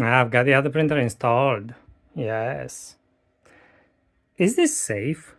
I've got the other printer installed. Yes. Is this safe?